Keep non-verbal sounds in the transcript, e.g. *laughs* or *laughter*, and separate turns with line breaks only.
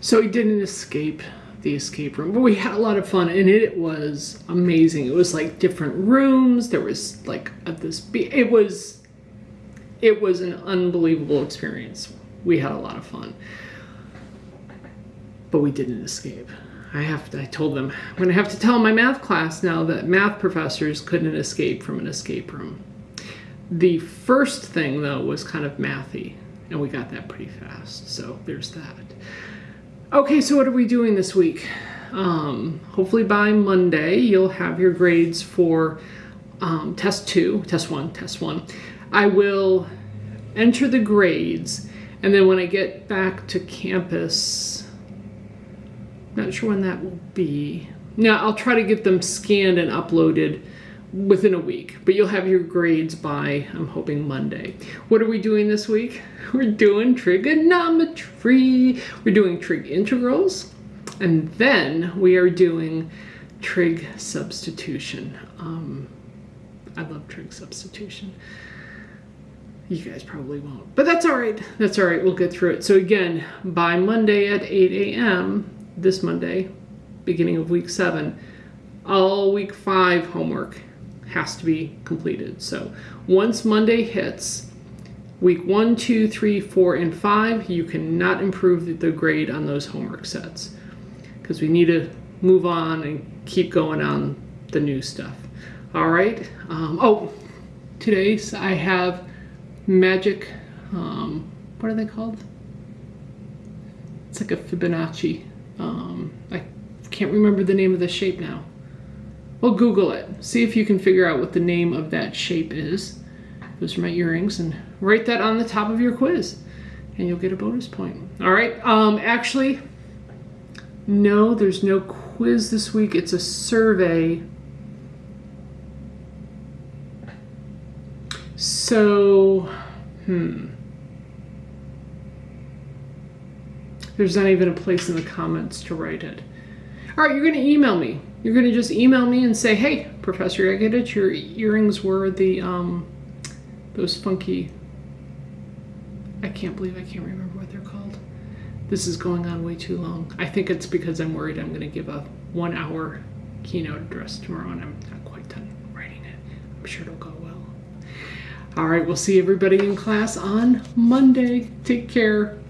So we didn't escape the escape room, but we had a lot of fun, and it was amazing. It was like different rooms. There was like this. It was, it was an unbelievable experience. We had a lot of fun, but we didn't escape. I have to, I told them I'm going to have to tell my math class now that math professors couldn't escape from an escape room. The first thing though was kind of mathy, and we got that pretty fast. So there's that. Okay, so what are we doing this week? Um, hopefully by Monday you'll have your grades for um, test two, test one, test one. I will enter the grades, and then when I get back to campus, not sure when that will be. Now I'll try to get them scanned and uploaded within a week, but you'll have your grades by, I'm hoping, Monday. What are we doing this week? *laughs* We're doing trigonometry. We're doing trig integrals, and then we are doing trig substitution. Um, I love trig substitution. You guys probably won't, but that's all right. That's all right. We'll get through it. So again, by Monday at 8 a.m., this Monday, beginning of week seven, all week five homework has to be completed. So once Monday hits, week one, two, three, four, and five, you cannot improve the grade on those homework sets because we need to move on and keep going on the new stuff. All right. Um, oh, today I have magic. Um, what are they called? It's like a Fibonacci. Um, I can't remember the name of the shape now. Well, Google it. See if you can figure out what the name of that shape is. Those are my earrings, and write that on the top of your quiz, and you'll get a bonus point. All right. Um, actually, no, there's no quiz this week. It's a survey. So, hmm. There's not even a place in the comments to write it. All right, you're going to email me. You're going to just email me and say, hey, Professor, I get it. Your earrings were the, um, those funky, I can't believe I can't remember what they're called. This is going on way too long. I think it's because I'm worried I'm going to give a one hour keynote address tomorrow and I'm not quite done writing it. I'm sure it'll go well. All right, we'll see everybody in class on Monday. Take care.